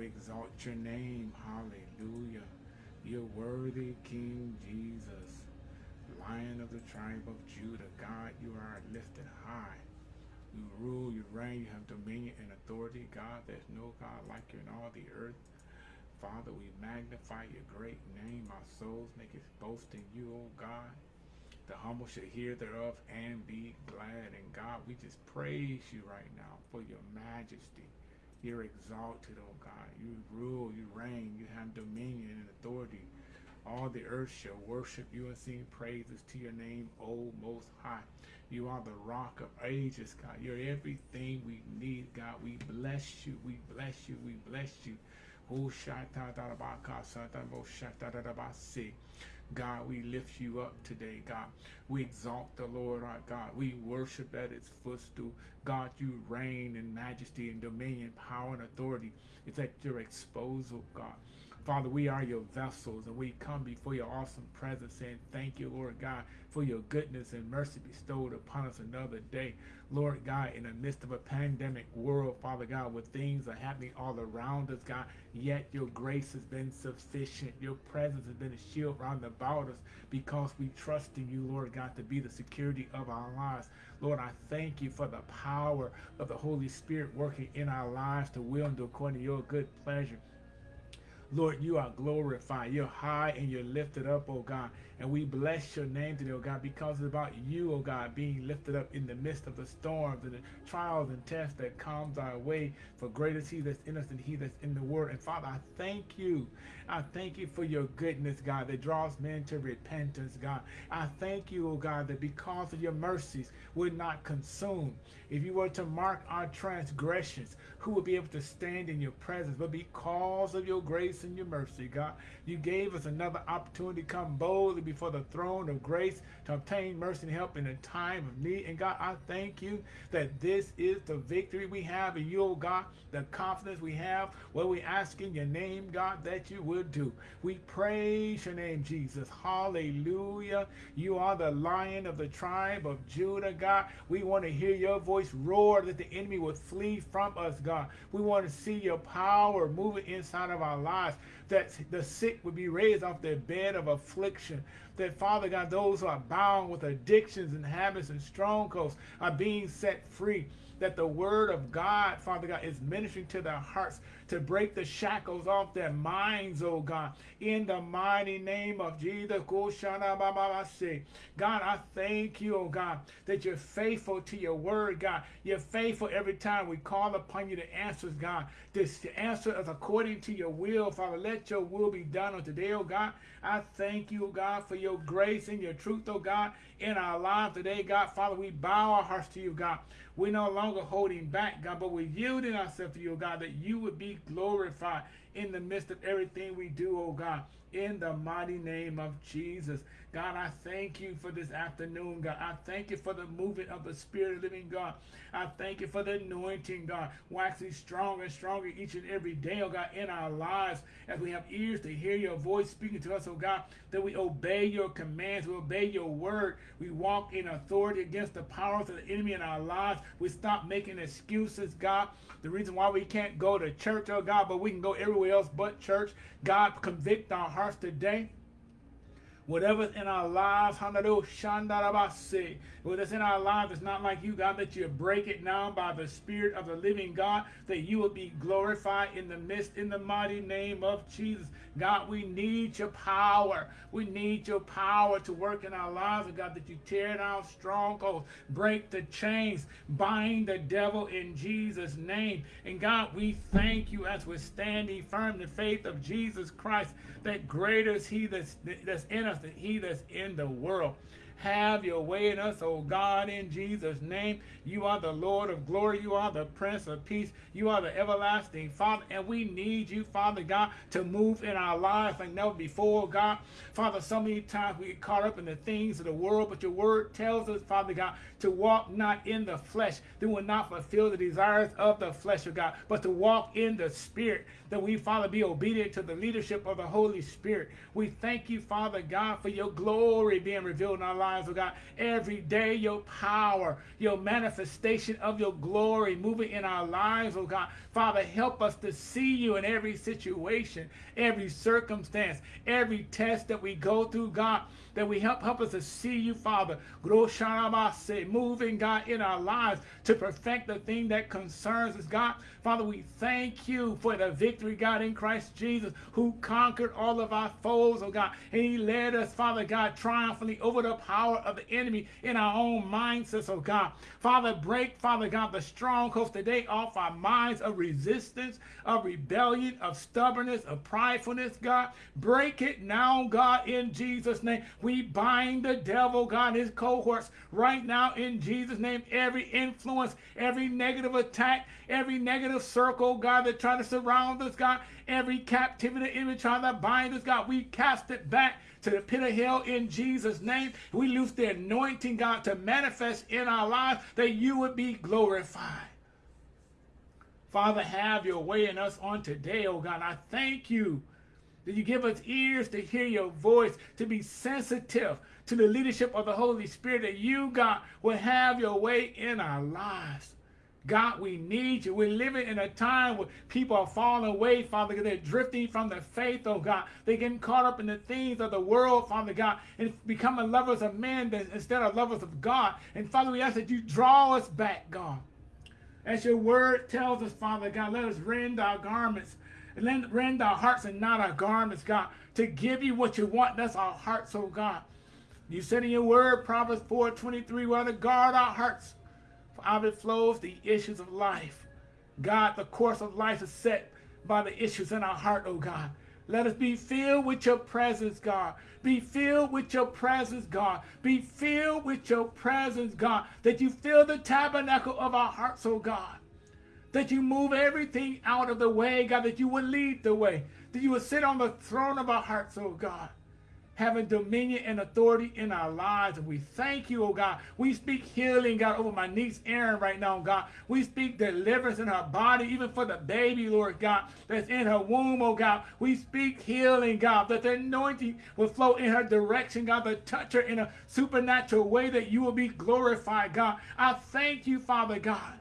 exalt your name. Hallelujah. You're worthy, King Jesus, Lion of the tribe of Judah. God, you are lifted high. You rule, you reign, you have dominion and authority. God, there's no God like you in all the earth. Father, we magnify your great name. Our souls make its boast in you, O God. The humble should hear thereof and be glad. And God, we just praise you right now for your majesty. You're exalted, O God. You rule, you reign, you have dominion and authority. All the earth shall worship you and sing praises to your name, O Most High. You are the rock of ages, God. You're everything we need, God. We bless you. We bless you. We bless you. God, we lift you up today, God. We exalt the Lord our God. We worship at its footstool. God, you reign in majesty and dominion, power and authority. It's at your exposal, God. Father, we are your vessels and we come before your awesome presence saying thank you, Lord God, for your goodness and mercy bestowed upon us another day. Lord God, in the midst of a pandemic world, Father God, where things are happening all around us, God, yet your grace has been sufficient. Your presence has been a shield round about us because we trust in you, Lord God, to be the security of our lives. Lord, I thank you for the power of the Holy Spirit working in our lives to will and to according to your good pleasure. Lord, you are glorified. You're high and you're lifted up, oh God. And we bless your name today, oh God, because it's about you, oh God, being lifted up in the midst of the storms and the trials and tests that comes our way. For greater is he that's in us than he that's in the world. And Father, I thank you. I thank you for your goodness, God, that draws men to repentance, God. I thank you, oh God, that because of your mercies, we're not consumed. If you were to mark our transgressions, who would be able to stand in your presence? But because of your grace and your mercy, God, you gave us another opportunity to come boldly before the throne of grace to obtain mercy and help in a time of need. And God, I thank you that this is the victory we have in you, oh God, the confidence we have, what we ask in your name, God, that you do. We praise your name, Jesus. Hallelujah. You are the lion of the tribe of Judah, God. We want to hear your voice roar that the enemy would flee from us, God. We want to see your power moving inside of our lives that the sick would be raised off their bed of affliction. That, Father God, those who are bound with addictions and habits and strongholds are being set free. That the word of God, Father God, is ministering to their hearts to break the shackles off their minds, oh God. In the mighty name of Jesus. God, I thank you, oh God, that you're faithful to your word, God. You're faithful every time we call upon you to answer, God. To answer us according to your will, Father. Let your will be done on today, oh God. I thank you, oh God, for your grace and your truth, oh God, in our lives today, God. Father, we bow our hearts to you, God. We're no longer holding back, God, but we're yielding ourselves to you, oh God, that you would be glorified in the midst of everything we do, oh God, in the mighty name of Jesus. God, I thank you for this afternoon, God. I thank you for the movement of the Spirit of living God. I thank you for the anointing, God, waxing stronger and stronger each and every day, oh God, in our lives as we have ears to hear your voice speaking to us, oh God, that we obey your commands, we obey your word, we walk in authority against the powers of the enemy in our lives. We stop making excuses, God. The reason why we can't go to church, oh God, but we can go everywhere else but church. God, convict our hearts today whatever's in our lives, whatever's in our lives it's not like you, God, that you break it now by the Spirit of the living God, that you will be glorified in the midst, in the mighty name of Jesus. God, we need your power. We need your power to work in our lives, oh God, that you tear down strongholds, break the chains, bind the devil in Jesus' name. And God, we thank you as we're standing firm in the faith of Jesus Christ, that greater is he that's, that's in us than he that's in the world. Have your way in us, O God, in Jesus' name. You are the Lord of glory. You are the Prince of peace. You are the everlasting Father. And we need you, Father God, to move in our lives like never before, God. Father, so many times we get caught up in the things of the world, but your word tells us, Father God, to walk not in the flesh. That will not fulfill the desires of the flesh, of God, but to walk in the Spirit. That we, Father, be obedient to the leadership of the Holy Spirit. We thank you, Father God, for your glory being revealed in our lives lives, oh God. Every day, your power, your manifestation of your glory moving in our lives, oh God. Father, help us to see you in every situation, every circumstance, every test that we go through, God that we help help us to see you, Father. Moving, God, in our lives to perfect the thing that concerns us, God. Father, we thank you for the victory, God, in Christ Jesus, who conquered all of our foes, oh God. And he led us, Father God, triumphantly over the power of the enemy in our own mindsets, oh God. Father, break, Father God, the strongholds today off our minds of resistance, of rebellion, of stubbornness, of pridefulness, God. Break it now, God, in Jesus' name. We bind the devil, God, his cohorts right now in Jesus' name. Every influence, every negative attack, every negative circle, God, that try to surround us, God, every captivity image trying to bind us, God, we cast it back to the pit of hell in Jesus' name. We lose the anointing, God, to manifest in our lives that you would be glorified. Father, have your way in us on today, oh God. I thank you that you give us ears to hear your voice, to be sensitive to the leadership of the Holy Spirit, that you, God, will have your way in our lives. God, we need you. We're living in a time where people are falling away, Father. They're drifting from the faith, oh God. They're getting caught up in the things of the world, Father God, and becoming lovers of men instead of lovers of God. And Father, we ask that you draw us back, God. As your word tells us, Father God, let us rend our garments rend our hearts and not our garments, God, to give you what you want. That's our hearts, oh God. You said in your word, Proverbs 4 23, we are to guard our hearts, for out of it flows the issues of life. God, the course of life is set by the issues in our heart, oh God. Let us be filled with your presence, God. Be filled with your presence, God. Be filled with your presence, God. That you fill the tabernacle of our hearts, oh God that you move everything out of the way, God, that you would lead the way, that you would sit on the throne of our hearts, oh God, having dominion and authority in our lives. And we thank you, oh God. We speak healing, God, over my niece Erin right now, God. We speak deliverance in her body, even for the baby, Lord God, that's in her womb, oh God. We speak healing, God, that the anointing will flow in her direction, God, to touch her in a supernatural way that you will be glorified, God. I thank you, Father God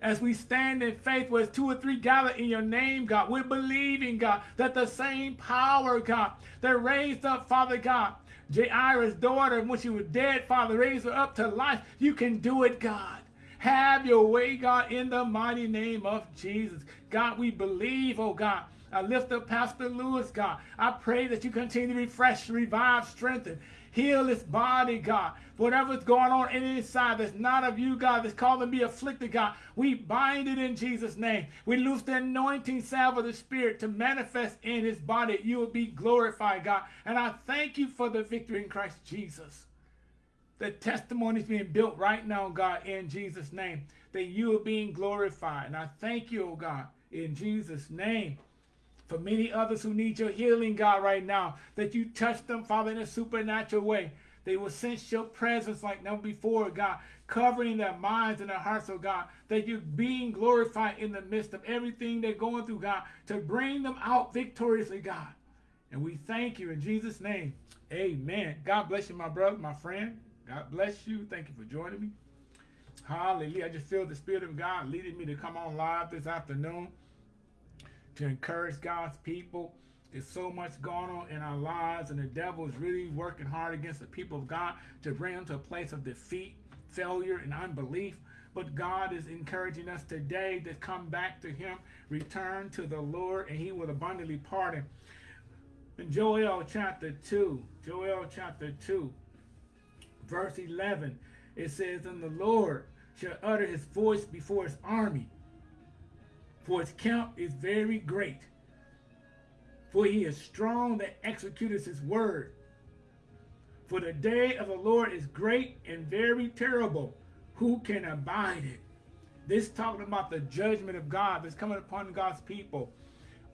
as we stand in faith where two or three gather in your name, God. We're believing, God, that the same power, God, that raised up, Father God, Jairus' daughter, when she was dead, Father, raised her up to life. You can do it, God. Have your way, God, in the mighty name of Jesus. God, we believe, oh God. I lift up Pastor Lewis, God. I pray that you continue to refresh, revive, strengthen, Heal his body, God. Whatever's going on inside that's not of you, God, that's called me afflicted, God, we bind it in Jesus' name. We loose the anointing salve of the Spirit to manifest in his body. You will be glorified, God. And I thank you for the victory in Christ Jesus. The testimony is being built right now, God, in Jesus' name, that you are being glorified. And I thank you, oh God, in Jesus' name for many others who need your healing, God, right now, that you touch them, Father, in a supernatural way. They will sense your presence like never before, God, covering their minds and their hearts, oh God, that you're being glorified in the midst of everything they're going through, God, to bring them out victoriously, God. And we thank you in Jesus' name. Amen. God bless you, my brother, my friend. God bless you. Thank you for joining me. Hallelujah. I just feel the Spirit of God leading me to come on live this afternoon to encourage God's people. There's so much going on in our lives, and the devil is really working hard against the people of God to bring them to a place of defeat, failure, and unbelief. But God is encouraging us today to come back to Him, return to the Lord, and He will abundantly pardon. In Joel chapter 2, Joel chapter 2, verse 11, it says, And the Lord shall utter his voice before his army for his count is very great. For he is strong that executeth his word. For the day of the Lord is great and very terrible. Who can abide it? This talking about the judgment of God that's coming upon God's people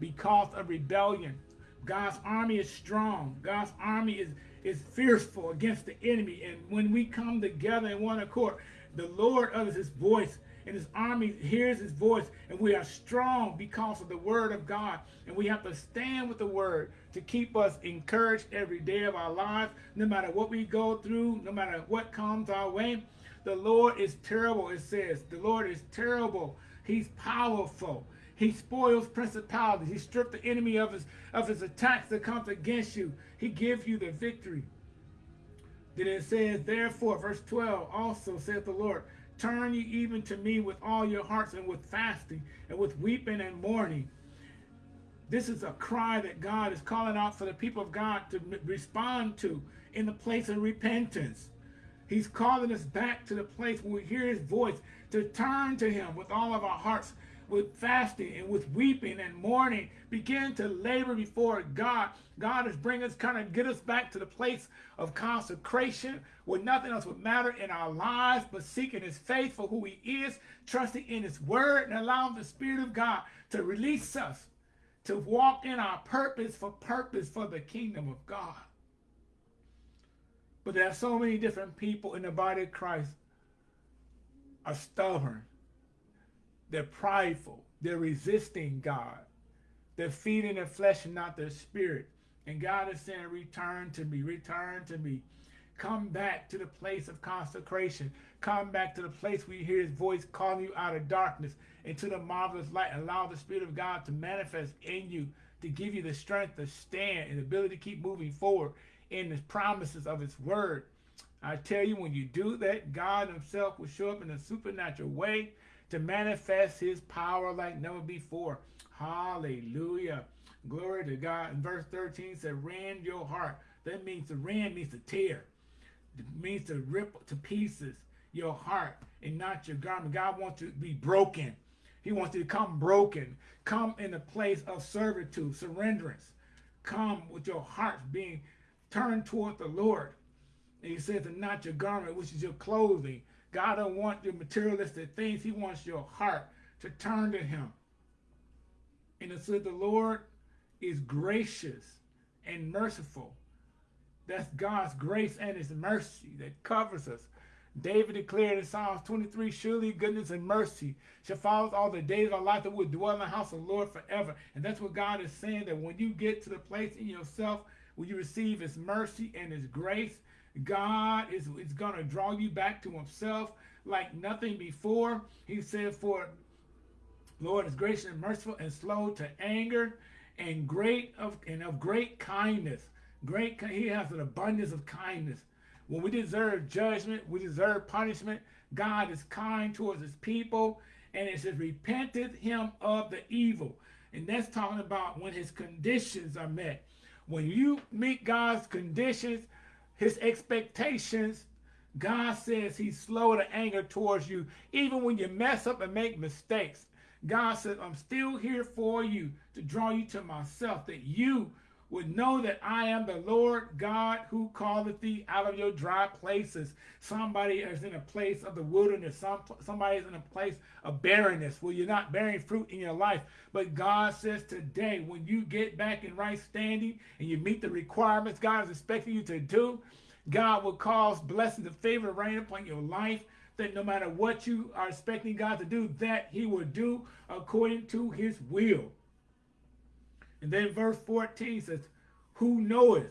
because of rebellion. God's army is strong. God's army is, is fearful against the enemy. And when we come together in one accord, the Lord utters his voice and his army hears his voice, and we are strong because of the word of God. And we have to stand with the word to keep us encouraged every day of our lives, no matter what we go through, no matter what comes our way. The Lord is terrible, it says. The Lord is terrible. He's powerful. He spoils principalities. He stripped the enemy of his, of his attacks that comes against you. He gives you the victory. Then it says, therefore, verse 12, also saith the Lord, turn ye even to me with all your hearts and with fasting and with weeping and mourning. This is a cry that God is calling out for the people of God to respond to in the place of repentance. He's calling us back to the place where we hear his voice to turn to him with all of our hearts with fasting and with weeping and mourning, begin to labor before God. God is bringing us, kind of get us back to the place of consecration where nothing else would matter in our lives but seeking his faith for who he is, trusting in his word and allowing the Spirit of God to release us to walk in our purpose for purpose for the kingdom of God. But there are so many different people in the body of Christ are stubborn they're prideful. They're resisting God. They're feeding their flesh and not their spirit. And God is saying, return to me, return to me. Come back to the place of consecration. Come back to the place where you hear his voice calling you out of darkness into the marvelous light. Allow the Spirit of God to manifest in you, to give you the strength to stand and the ability to keep moving forward in the promises of his word. I tell you, when you do that, God himself will show up in a supernatural way to manifest his power like never before. Hallelujah. Glory to God. In verse 13 said, rend your heart. That means to rend means to tear. It means to rip to pieces your heart and not your garment. God wants you to be broken. He wants you to come broken. Come in a place of servitude, surrenderance. Come with your heart being turned toward the Lord. And he says, and not your garment, which is your clothing. God don't want your materialistic things. He wants your heart to turn to him. And it said the Lord is gracious and merciful. That's God's grace and his mercy that covers us. David declared in Psalms 23, surely goodness and mercy shall follow all the days of our life that we'll dwell in the house of the Lord forever. And that's what God is saying, that when you get to the place in yourself where you receive his mercy and his grace, God is, is going to draw you back to himself like nothing before. He said, for Lord is gracious and merciful and slow to anger and great of and of great kindness. Great, he has an abundance of kindness. When we deserve judgment, we deserve punishment. God is kind towards his people. And it says, repented him of the evil. And that's talking about when his conditions are met. When you meet God's conditions, his expectations, God says he's slow to anger towards you, even when you mess up and make mistakes. God says, I'm still here for you to draw you to myself, that you would know that I am the Lord God who calleth thee out of your dry places. Somebody is in a place of the wilderness. Some, somebody is in a place of barrenness where you're not bearing fruit in your life. But God says today, when you get back in right standing and you meet the requirements God is expecting you to do, God will cause blessings and favor to rain upon your life that no matter what you are expecting God to do, that he will do according to his will. And then verse 14 says, Who knoweth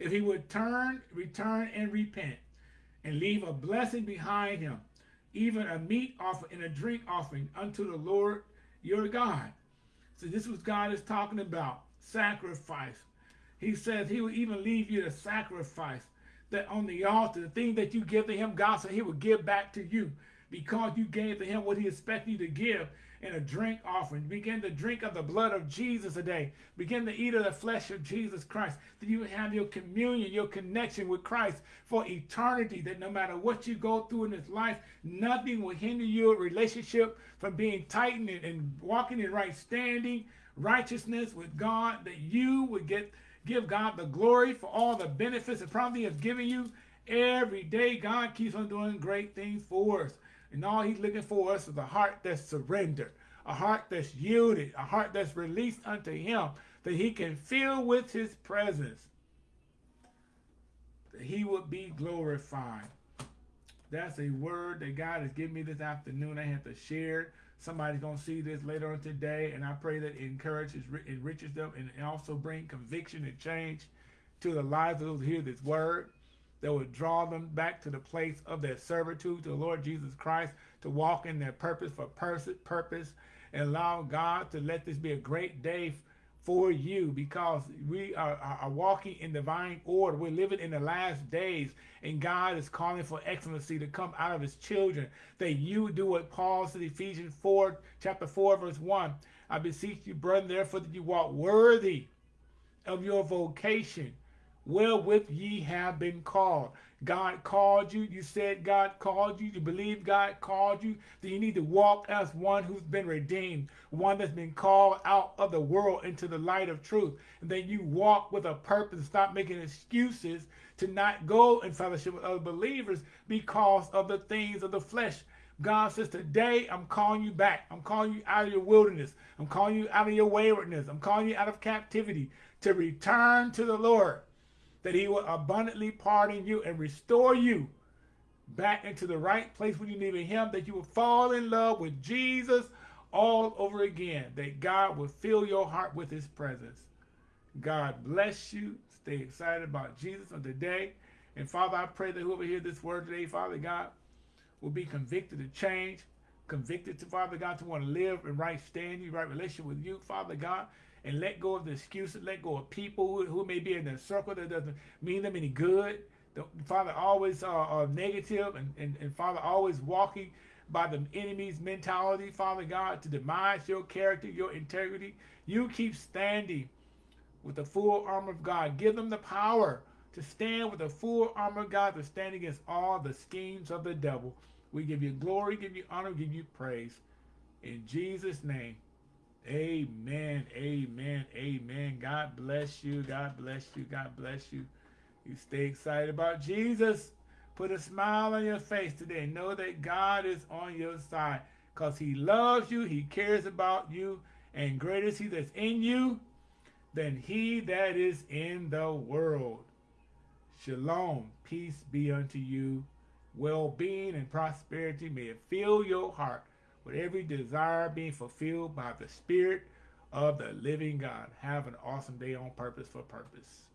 if he would turn, return, and repent, and leave a blessing behind him, even a meat offering and a drink offering unto the Lord your God. So this was God is talking about, sacrifice. He says he will even leave you to sacrifice that on the altar, the thing that you give to him, God said he will give back to you because you gave to him what he expected you to give in a drink offering. Begin to drink of the blood of Jesus today. Begin to eat of the flesh of Jesus Christ. That you have your communion, your connection with Christ for eternity. That no matter what you go through in this life, nothing will hinder your relationship from being tightened and, walking in right standing, righteousness with God. That you would get give God the glory for all the benefits promise he has given you. Every day, God keeps on doing great things for us. And all he's looking for us is a heart that's surrendered, a heart that's yielded, a heart that's released unto him, that he can fill with his presence, that he would be glorified. That's a word that God has given me this afternoon. I have to share. Somebody's going to see this later on today, and I pray that it encourages, enriches them, and also bring conviction and change to the lives of those who hear this word that would draw them back to the place of their servitude to the Lord Jesus Christ, to walk in their purpose for purpose, and allow God to let this be a great day for you because we are, are, walking in divine order. We're living in the last days, and God is calling for excellency to come out of his children. That you do what Paul said, Ephesians 4, chapter 4, verse 1. I beseech you, brethren, therefore, that you walk worthy of your vocation, wherewith ye have been called. God called you. You said God called you. You believe God called you. Then you need to walk as one who's been redeemed, one that's been called out of the world into the light of truth. And then you walk with a purpose. Stop making excuses to not go in fellowship with other believers because of the things of the flesh. God says, today I'm calling you back. I'm calling you out of your wilderness. I'm calling you out of your waywardness. I'm calling you out of captivity to return to the Lord that he will abundantly pardon you and restore you back into the right place when you needed him, that you will fall in love with Jesus all over again, that God will fill your heart with his presence. God bless you. Stay excited about Jesus on today. And Father, I pray that whoever hears this word today, Father God, will be convicted to change, convicted to, Father God, to want to live in right standing, right relationship with you, Father God, and let go of the excuses, let go of people who, who may be in their circle that doesn't mean them any good. The Father always uh, negative and, and, and Father always walking by the enemy's mentality, Father God, to demise your character, your integrity. You keep standing with the full armor of God. Give them the power to stand with the full armor of God to stand against all the schemes of the devil. We give you glory, give you honor, give you praise. In Jesus' name. Amen. Amen. Amen. God bless you. God bless you. God bless you. You stay excited about Jesus. Put a smile on your face today. Know that God is on your side because he loves you. He cares about you. And greater is he that's in you than he that is in the world. Shalom. Peace be unto you. Well-being and prosperity may it fill your heart with every desire being fulfilled by the Spirit of the living God. Have an awesome day on purpose for purpose.